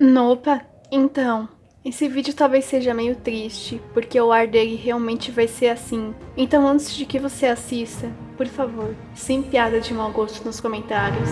Nopa, então, esse vídeo talvez seja meio triste, porque o ar dele realmente vai ser assim. Então antes de que você assista, por favor, sem piada de mau gosto nos comentários.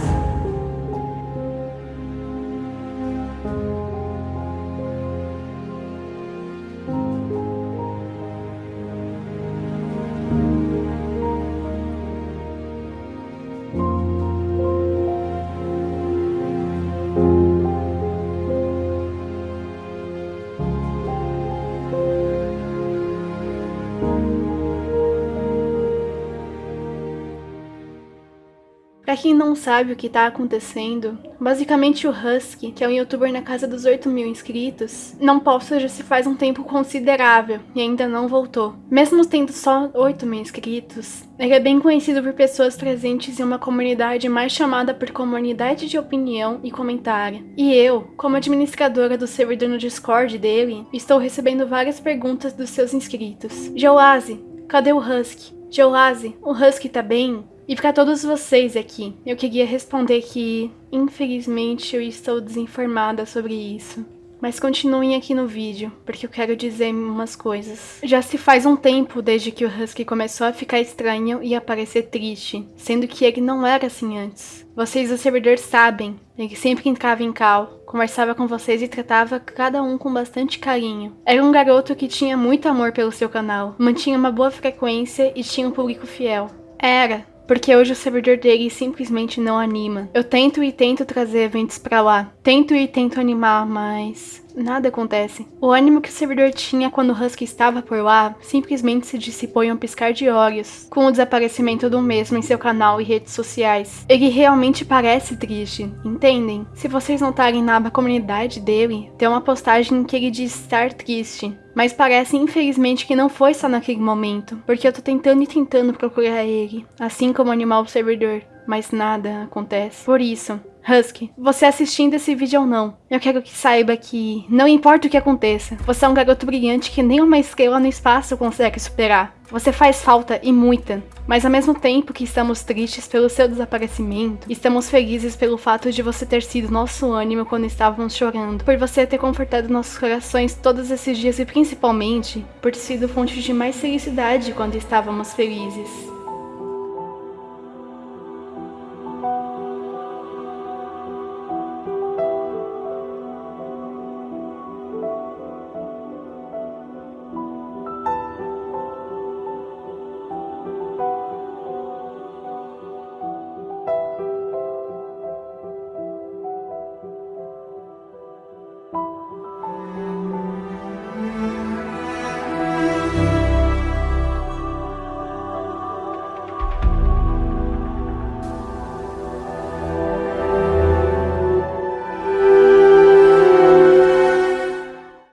Pra quem não sabe o que tá acontecendo, basicamente o Husky, que é um youtuber na casa dos 8 mil inscritos, não posta já se faz um tempo considerável e ainda não voltou. Mesmo tendo só 8 mil inscritos, ele é bem conhecido por pessoas presentes em uma comunidade mais chamada por comunidade de opinião e comentário. E eu, como administradora do servidor no Discord dele, estou recebendo várias perguntas dos seus inscritos. Joase, cadê o Husky? Joase, o Husky tá bem? E para todos vocês aqui, eu queria responder que, infelizmente, eu estou desinformada sobre isso. Mas continuem aqui no vídeo, porque eu quero dizer umas coisas. Já se faz um tempo desde que o Husky começou a ficar estranho e a parecer triste, sendo que ele não era assim antes. Vocês do servidor sabem, ele sempre entrava em cal, conversava com vocês e tratava cada um com bastante carinho. Era um garoto que tinha muito amor pelo seu canal, mantinha uma boa frequência e tinha um público fiel. Era, porque hoje o servidor dele simplesmente não anima. Eu tento e tento trazer eventos pra lá, tento e tento animar, mas nada acontece. O ânimo que o servidor tinha quando o Husky estava por lá simplesmente se dissipou em um piscar de olhos, com o desaparecimento do mesmo em seu canal e redes sociais. Ele realmente parece triste, entendem? Se vocês notarem na aba comunidade dele, tem uma postagem em que ele diz estar triste. Mas parece infelizmente que não foi só naquele momento, porque eu tô tentando e tentando procurar ele, assim como o servidor, mas nada acontece. Por isso, Husky, você assistindo esse vídeo ou não, eu quero que saiba que não importa o que aconteça, você é um garoto brilhante que nem uma estrela no espaço consegue superar. Você faz falta e muita, mas ao mesmo tempo que estamos tristes pelo seu desaparecimento, estamos felizes pelo fato de você ter sido nosso ânimo quando estávamos chorando, por você ter confortado nossos corações todos esses dias e principalmente por ter sido fonte de mais felicidade quando estávamos felizes.